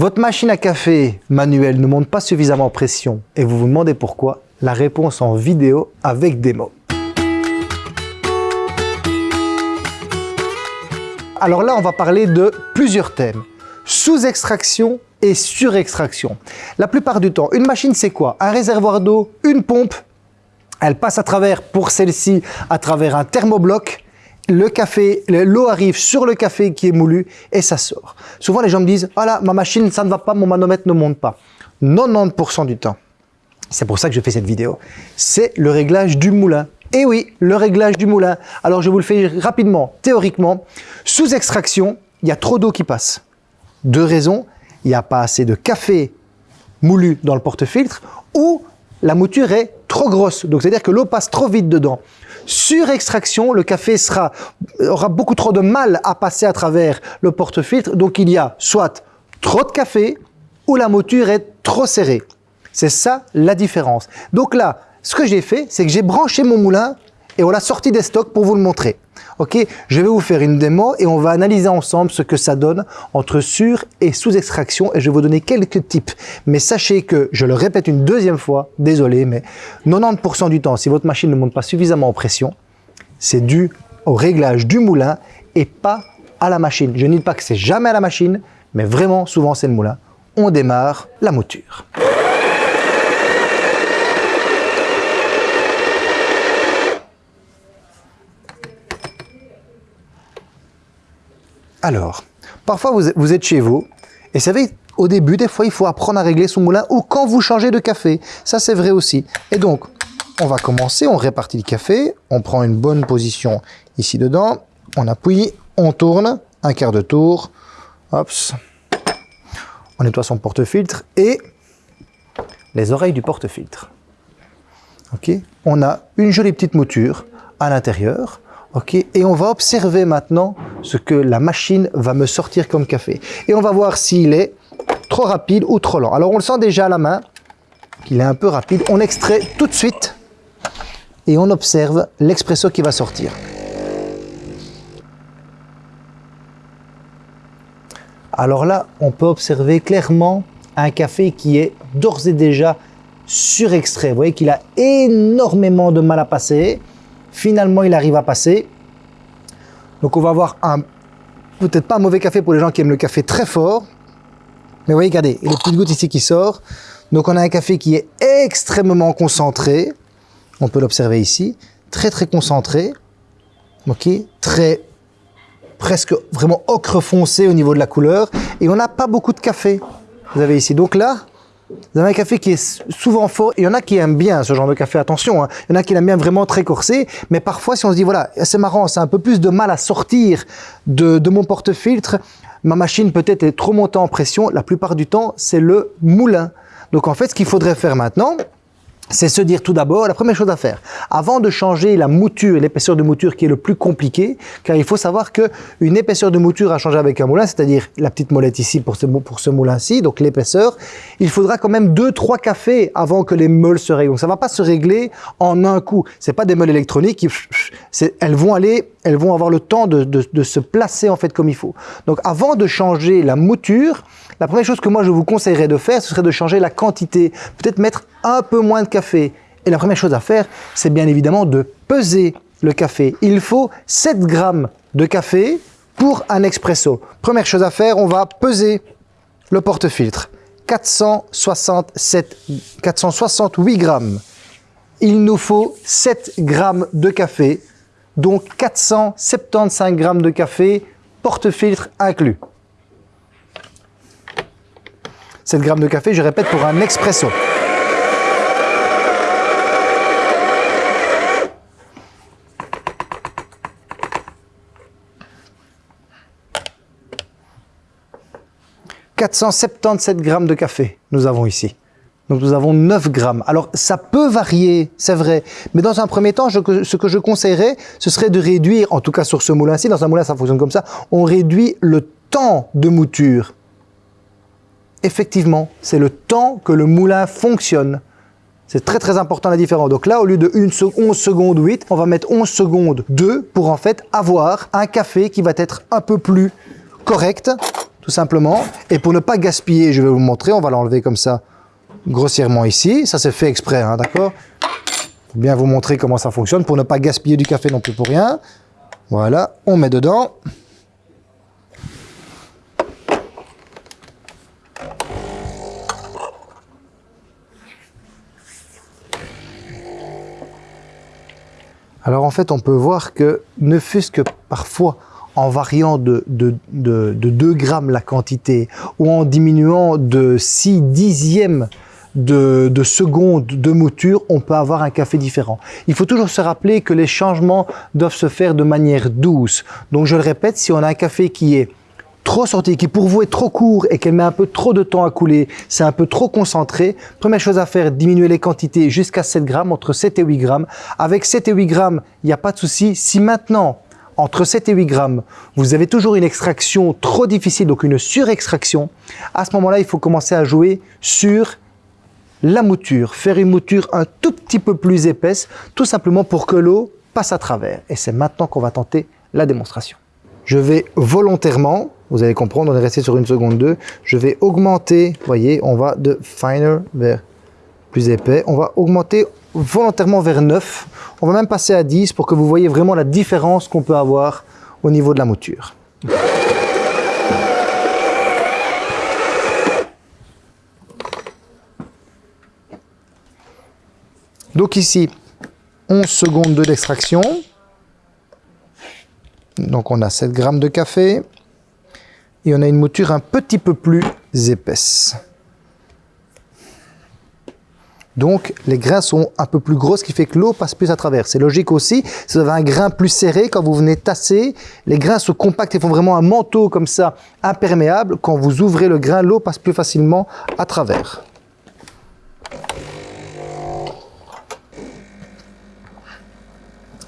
Votre machine à café manuelle ne monte pas suffisamment en pression et vous vous demandez pourquoi La réponse en vidéo avec démo. Alors là, on va parler de plusieurs thèmes. Sous-extraction et surextraction. La plupart du temps, une machine, c'est quoi? Un réservoir d'eau, une pompe, elle passe à travers, pour celle-ci, à travers un thermobloc, le café, l'eau arrive sur le café qui est moulu et ça sort. Souvent, les gens me disent « Voilà, ma machine, ça ne va pas, mon manomètre ne monte pas. » 90% du temps, c'est pour ça que je fais cette vidéo, c'est le réglage du moulin. Et oui, le réglage du moulin. Alors, je vous le fais rapidement. Théoriquement, sous extraction, il y a trop d'eau qui passe. Deux raisons. Il n'y a pas assez de café moulu dans le porte-filtre ou la mouture est trop grosse. Donc, c'est-à-dire que l'eau passe trop vite dedans. Sur extraction, le café sera, aura beaucoup trop de mal à passer à travers le porte-filtre. Donc, il y a soit trop de café ou la mouture est trop serrée. C'est ça la différence. Donc là, ce que j'ai fait, c'est que j'ai branché mon moulin et on l'a sorti des stocks pour vous le montrer. Ok, je vais vous faire une démo et on va analyser ensemble ce que ça donne entre sur et sous extraction et je vais vous donner quelques tips. Mais sachez que, je le répète une deuxième fois, désolé, mais 90% du temps, si votre machine ne monte pas suffisamment en pression, c'est dû au réglage du moulin et pas à la machine. Je ne dis pas que c'est jamais à la machine, mais vraiment souvent c'est le moulin. On démarre la mouture. Alors, parfois vous, êtes chez vous, et savez, au début, des fois, il faut apprendre à régler son moulin, ou quand vous changez de café. Ça, c'est vrai aussi. Et donc, on va commencer, on répartit le café, on prend une bonne position ici dedans, on appuie, on tourne, un quart de tour, on nettoie son porte-filtre, et les oreilles du porte-filtre. Ok? On a une jolie petite mouture à l'intérieur, ok Et on va observer maintenant ce que la machine va me sortir comme café. Et on va voir s'il est trop rapide ou trop lent. Alors on le sent déjà à la main, qu'il est un peu rapide. On extrait tout de suite et on observe l'expresso qui va sortir. Alors là, on peut observer clairement un café qui est d'ores et déjà surextrait. Vous voyez qu'il a énormément de mal à passer. Finalement, il arrive à passer. Donc on va avoir un, peut-être pas un mauvais café pour les gens qui aiment le café très fort. Mais vous voyez, regardez, il y a une petite goutte ici qui sort. Donc on a un café qui est extrêmement concentré. On peut l'observer ici. Très très concentré. Ok, très presque vraiment ocre foncé au niveau de la couleur. Et on n'a pas beaucoup de café. Vous avez ici. Donc là, vous avez un café qui est souvent fort. Il y en a qui aiment bien ce genre de café, attention. Hein. Il y en a qui l'aiment bien vraiment très corsé. Mais parfois, si on se dit, voilà, c'est marrant, c'est un peu plus de mal à sortir de, de mon porte-filtre, ma machine peut-être est trop montée en pression. La plupart du temps, c'est le moulin. Donc en fait, ce qu'il faudrait faire maintenant, c'est se dire tout d'abord, la première chose à faire, avant de changer la mouture, l'épaisseur de mouture qui est le plus compliqué, car il faut savoir que une épaisseur de mouture à changer avec un moulin, c'est-à-dire la petite molette ici pour ce, pour ce moulin-ci, donc l'épaisseur, il faudra quand même 2-3 cafés avant que les meules se règlent. Donc ça va pas se régler en un coup. C'est pas des meules électroniques, qui, elles vont aller, elles vont avoir le temps de, de, de se placer en fait comme il faut. Donc avant de changer la mouture, la première chose que moi je vous conseillerais de faire, ce serait de changer la quantité, peut-être mettre un peu moins de café. Et la première chose à faire, c'est bien évidemment de peser le café. Il faut 7 grammes de café pour un expresso. Première chose à faire, on va peser le porte-filtre. 467, 468 grammes. Il nous faut 7 grammes de café, donc 475 grammes de café, porte-filtre inclus. 7 grammes de café, je répète, pour un expresso. « 477 grammes de café, nous avons ici. Donc nous avons 9 grammes. Alors ça peut varier, c'est vrai, mais dans un premier temps, ce que je conseillerais, ce serait de réduire, en tout cas sur ce moulin-ci, dans un moulin ça fonctionne comme ça, on réduit le temps de mouture effectivement, c'est le temps que le moulin fonctionne. C'est très très important la différence. Donc là, au lieu de 11 secondes 8, on va mettre 11 secondes 2 pour en fait avoir un café qui va être un peu plus correct. Simplement. Et pour ne pas gaspiller, je vais vous montrer, on va l'enlever comme ça, grossièrement ici. Ça c'est fait exprès, hein, d'accord Pour bien vous montrer comment ça fonctionne, pour ne pas gaspiller du café non plus pour rien. Voilà, on met dedans. Alors en fait, on peut voir que ne fût-ce que parfois en variant de, de, 2 grammes la quantité ou en diminuant de 6 dixièmes de, de secondes de mouture, on peut avoir un café différent. Il faut toujours se rappeler que les changements doivent se faire de manière douce. Donc je le répète, si on a un café qui est trop sorti, qui pour vous est trop court et qu'elle met un peu trop de temps à couler, c'est un peu trop concentré, première chose à faire, diminuer les quantités jusqu'à 7 grammes, entre 7 et 8 grammes. Avec 7 et 8 grammes, il n'y a pas de souci. Si maintenant, entre 7 et 8 grammes, vous avez toujours une extraction trop difficile, donc une surextraction, à ce moment-là, il faut commencer à jouer sur la mouture, faire une mouture un tout petit peu plus épaisse, tout simplement pour que l'eau passe à travers. Et c'est maintenant qu'on va tenter la démonstration. Je vais volontairement, vous allez comprendre, on est resté sur une seconde 2, je vais augmenter, vous voyez, on va de finer vers plus épais, on va augmenter volontairement vers 9, on va même passer à 10 pour que vous voyez vraiment la différence qu'on peut avoir au niveau de la mouture. Donc ici, 11 secondes d'extraction. Donc on a 7 grammes de café et on a une mouture un petit peu plus épaisse. Donc les grains sont un peu plus gros, ce qui fait que l'eau passe plus à travers. C'est logique aussi, si vous avez un grain plus serré, quand vous venez tasser, les grains se compactent et font vraiment un manteau comme ça, imperméable. Quand vous ouvrez le grain, l'eau passe plus facilement à travers.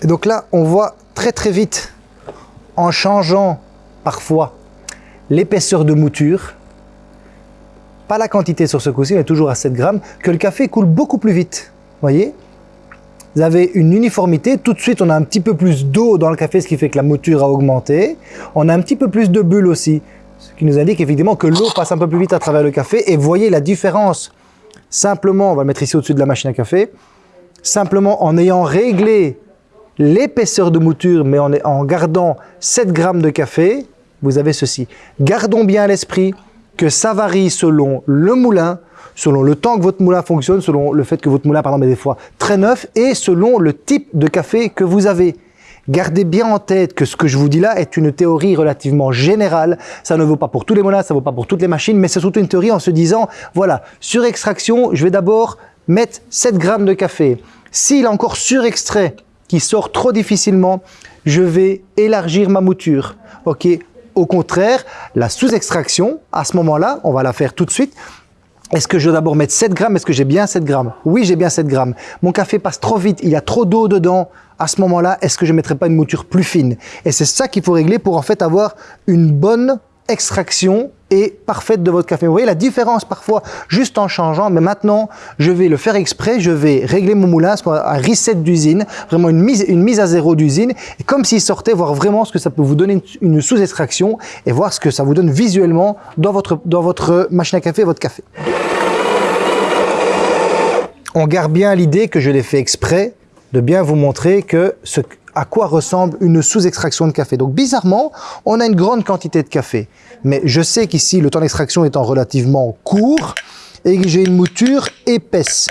Et donc là, on voit très très vite en changeant parfois l'épaisseur de mouture, pas la quantité sur ce coup-ci, mais toujours à 7 grammes, que le café coule beaucoup plus vite. voyez? Vous avez une uniformité, tout de suite on a un petit peu plus d'eau dans le café, ce qui fait que la mouture a augmenté. On a un petit peu plus de bulles aussi, ce qui nous indique effectivement que l'eau passe un peu plus vite à travers le café. Et voyez la différence, simplement, on va le mettre ici au-dessus de la machine à café, simplement en ayant réglé l'épaisseur de mouture, mais en, en gardant 7 grammes de café, vous avez ceci. Gardons bien à l'esprit que ça varie selon le moulin, selon le temps que votre moulin fonctionne, selon le fait que votre moulin, par exemple, est des fois très neuf, et selon le type de café que vous avez. Gardez bien en tête que ce que je vous dis là est une théorie relativement générale. Ça ne vaut pas pour tous les moulins, ça ne vaut pas pour toutes les machines, mais c'est surtout une théorie en se disant, voilà, sur extraction, je vais d'abord mettre 7 grammes de café. S'il est encore surextrait, qui sort trop difficilement, je vais élargir ma mouture. Ok. Au contraire, la sous-extraction, à ce moment-là, on va la faire tout de suite. Est-ce que je dois d'abord mettre 7 grammes? Est-ce que j'ai bien 7 grammes? Oui, j'ai bien 7 grammes. Mon café passe trop vite, il y a trop d'eau dedans. À ce moment-là, est-ce que je ne mettrai pas une mouture plus fine? Et c'est ça qu'il faut régler pour en fait avoir une bonne extraction est parfaite de votre café. Vous voyez la différence parfois juste en changeant, mais maintenant je vais le faire exprès, je vais régler mon moulin, un reset d'usine, vraiment une mise, une mise à zéro d'usine, et comme s'il sortait, voir vraiment ce que ça peut vous donner une, sous-extraction et voir ce que ça vous donne visuellement dans votre, dans votre machine à café, votre café. On garde bien l'idée que je l'ai fait exprès de bien vous montrer que ce, à quoi ressemble une sous-extraction de café. Donc bizarrement, on a une grande quantité de café. Mais je sais qu'ici, le temps d'extraction étant relativement court et que j'ai une mouture épaisse.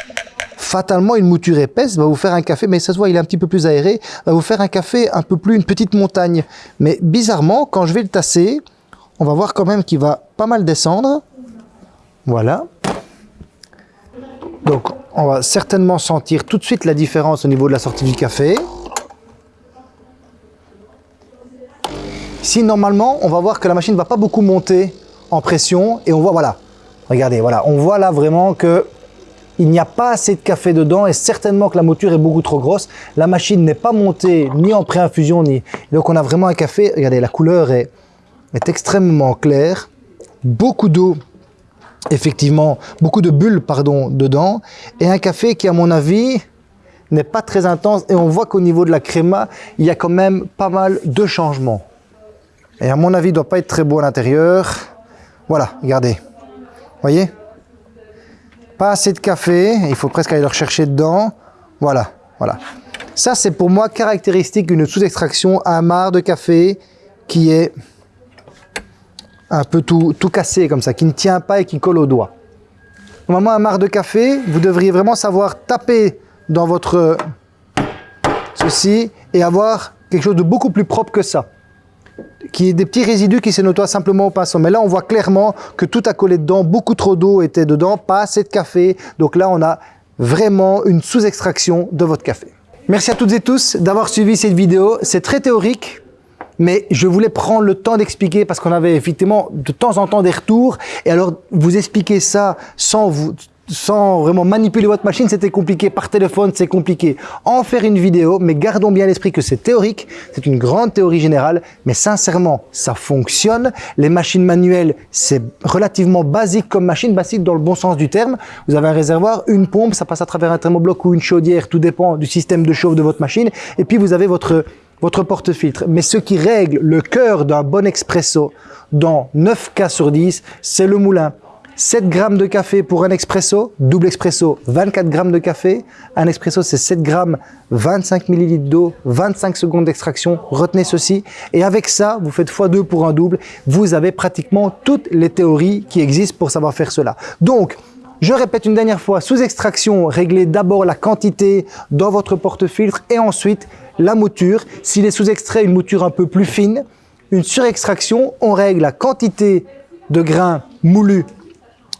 Fatalement, une mouture épaisse va vous faire un café, mais ça se voit, il est un petit peu plus aéré, va vous faire un café un peu plus une petite montagne. Mais bizarrement, quand je vais le tasser, on va voir quand même qu'il va pas mal descendre. Voilà. Donc, on va certainement sentir tout de suite la différence au niveau de la sortie du café. Si normalement, on va voir que la machine ne va pas beaucoup monter en pression et on voit, voilà, regardez, voilà, on voit là vraiment que il n'y a pas assez de café dedans et certainement que la mouture est beaucoup trop grosse. La machine n'est pas montée ni en pré-infusion ni... Donc on a vraiment un café, regardez, la couleur est, est extrêmement claire, beaucoup d'eau, effectivement, beaucoup de bulles, pardon, dedans, et un café qui, à mon avis, n'est pas très intense. Et on voit qu'au niveau de la créma, il y a quand même pas mal de changements. Et à mon avis, il ne doit pas être très beau à l'intérieur. Voilà, regardez. Voyez? Pas assez de café, il faut presque aller le rechercher dedans. Voilà, voilà. Ça, c'est pour moi caractéristique d'une sous-extraction à marre de café qui est un peu tout, tout cassé comme ça, qui ne tient pas et qui colle au doigt. Normalement, un marre de café, vous devriez vraiment savoir taper dans votre ceci et avoir quelque chose de beaucoup plus propre que ça qui est des petits résidus qui se nettoient simplement au pinceau. Mais là, on voit clairement que tout a collé dedans, beaucoup trop d'eau était dedans, pas assez de café. Donc là, on a vraiment une sous-extraction de votre café. Merci à toutes et tous d'avoir suivi cette vidéo. C'est très théorique, mais je voulais prendre le temps d'expliquer parce qu'on avait effectivement de temps en temps des retours. Et alors, vous expliquer ça sans vous sans vraiment manipuler votre machine, c'était compliqué. Par téléphone, c'est compliqué. En faire une vidéo, mais gardons bien l'esprit que c'est théorique, c'est une grande théorie générale, mais sincèrement, ça fonctionne. Les machines manuelles, c'est relativement basique comme machine, basique dans le bon sens du terme. Vous avez un réservoir, une pompe, ça passe à travers un thermobloc ou une chaudière, tout dépend du système de chauffe de votre machine. Et puis, vous avez votre votre porte-filtre. Mais ce qui règle le cœur d'un bon expresso dans 9 cas sur 10, c'est le moulin. 7 grammes de café pour un expresso, double expresso, 24 grammes de café. Un expresso, c'est 7 grammes, 25 millilitres d'eau, 25 secondes d'extraction. Retenez ceci. Et avec ça, vous faites x2 pour un double. Vous avez pratiquement toutes les théories qui existent pour savoir faire cela. Donc, je répète une dernière fois, sous extraction, réglez d'abord la quantité dans votre porte-filtre et ensuite la mouture. S'il est sous extrait, une mouture un peu plus fine. Une surextraction, on règle la quantité de grains moulus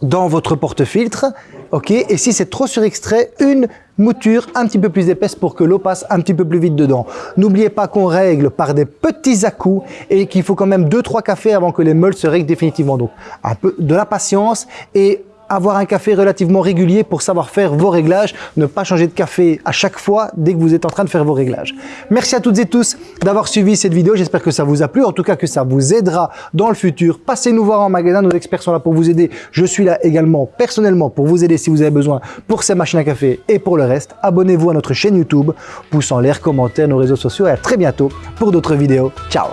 dans votre porte-filtre. ok Et si c'est trop surextrait, une mouture un petit peu plus épaisse pour que l'eau passe un petit peu plus vite dedans. N'oubliez pas qu'on règle par des petits à-coups et qu'il faut quand même 2-3 cafés avant que les meules se règlent définitivement. Donc un peu de la patience et avoir un café relativement régulier pour savoir faire vos réglages, ne pas changer de café à chaque fois dès que vous êtes en train de faire vos réglages. Merci à toutes et tous d'avoir suivi cette vidéo, j'espère que ça vous a plu, en tout cas que ça vous aidera dans le futur. Passez nous voir en magasin, nos experts sont là pour vous aider. Je suis là également personnellement pour vous aider si vous avez besoin pour ces machines à café et pour le reste. Abonnez-vous à notre chaîne YouTube, pouce en l'air, commentaires, nos réseaux sociaux et à très bientôt pour d'autres vidéos. Ciao